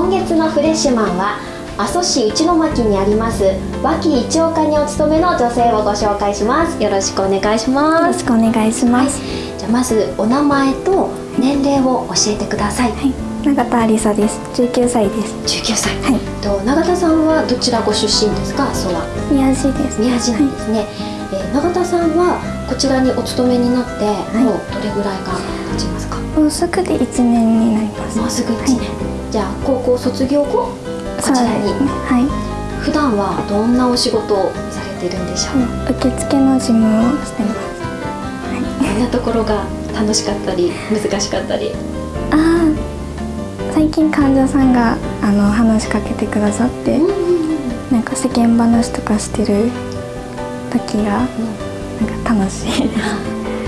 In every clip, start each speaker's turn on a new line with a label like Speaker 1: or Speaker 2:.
Speaker 1: 今月のフレッシュマンは阿蘇市内巻にあります脇一岡にお勤めの女性をご紹介します。よろしくお願いし
Speaker 2: よろ
Speaker 1: ます
Speaker 2: しくお願いします。
Speaker 1: じゃあまずお名前と年齢を教えてください、
Speaker 2: はい、永田ありさです。19歳です。
Speaker 1: 19歳、
Speaker 2: はい、
Speaker 1: と永田さんはどちらご出身ですか？阿蘇は
Speaker 2: 宮地です。
Speaker 1: 宮地なんですね、えー永田さんはこちらにお勤めになってもうどれぐらいが経ちますか、
Speaker 2: もうすぐで1年になります。
Speaker 1: もうすぐ1年、じゃあ高校卒業後こちらに。
Speaker 2: はい。
Speaker 1: 普段はどんなお仕事をされてるんでしょう、
Speaker 2: 受付の事務をしてます。
Speaker 1: どんなところが楽しかったり難しかったり？
Speaker 2: ああ、最近患者さんがあの話しかけてくださって、なんか世間話とかしてる時がなんか楽しいです。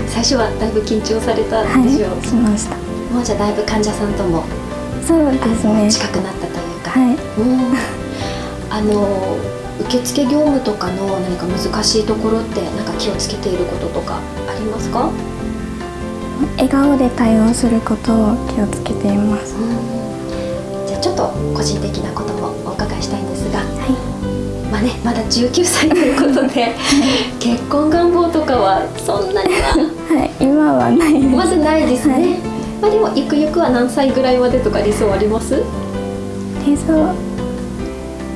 Speaker 1: 最初はだいぶ緊張された
Speaker 2: はい、
Speaker 1: でしょう、
Speaker 2: しました。
Speaker 1: もうじゃあだいぶ患者さんとも
Speaker 2: そうですね。
Speaker 1: 近くなったというか、
Speaker 2: はい。
Speaker 1: うんあの受付業務とかの何か難しいところってなんか気をつけていることとかありますか、
Speaker 2: 笑顔で対応することを気をつけています。
Speaker 1: じゃあちょっと個人的なこともお伺いしたいんですが、
Speaker 2: は
Speaker 1: まあねまだ19歳ということで結婚願望とかはそんなには
Speaker 2: い。はい、今はないです。
Speaker 1: まずないですね、
Speaker 2: はい
Speaker 1: まあでもゆくゆくは何歳ぐらいまでとか理想あります？
Speaker 2: 理想は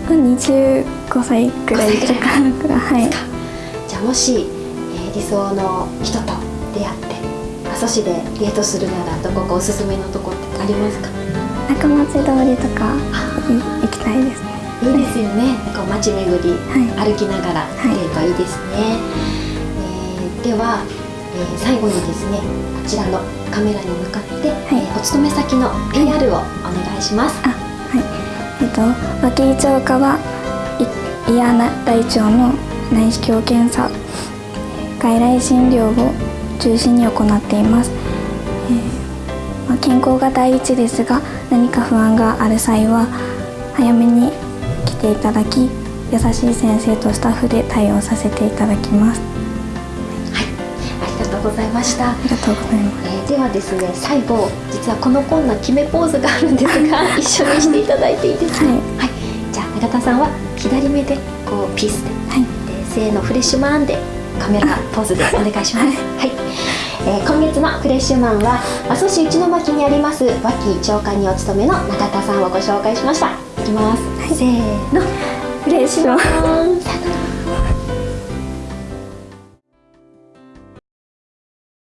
Speaker 2: 25歳くらいとかはい。
Speaker 1: じゃあもし、えー理想の人と出会って阿蘇市でデートするならどこかおすすめのとこってありますか？
Speaker 2: 中町通りとかい行きたいですね。
Speaker 1: いいですよね。こう街巡り、
Speaker 2: は
Speaker 1: 歩きながら
Speaker 2: い
Speaker 1: デートいいですね、えーでは、えー最後にですねこちらのカメラに向かって、えーお勤め先の AR をお願いします、
Speaker 2: あはい。えっと脇井町課はい伊谷大腸の内視鏡検査外来診療を中心に行っています、えーまあ、健康が第一ですが何か不安がある際は早めに来ていただき優しい先生とスタッフで対応させていただきます
Speaker 1: とうございました。
Speaker 2: ありがとうございます。
Speaker 1: えーではですね最後実はこのコーナー決めポーズがあるんですが一緒にしていただいていいですか？
Speaker 2: はい。
Speaker 1: じゃあ永田さんは左目でこうピースで。
Speaker 2: はい。
Speaker 1: でせーのフレッシュマンでカメラポーズでお願いします。はい、えー今月のフレッシュマンは阿蘇市内巻にあります脇長官にお勤めの永田さんをご紹介しました。いきます、せーの。
Speaker 2: フレッシュマン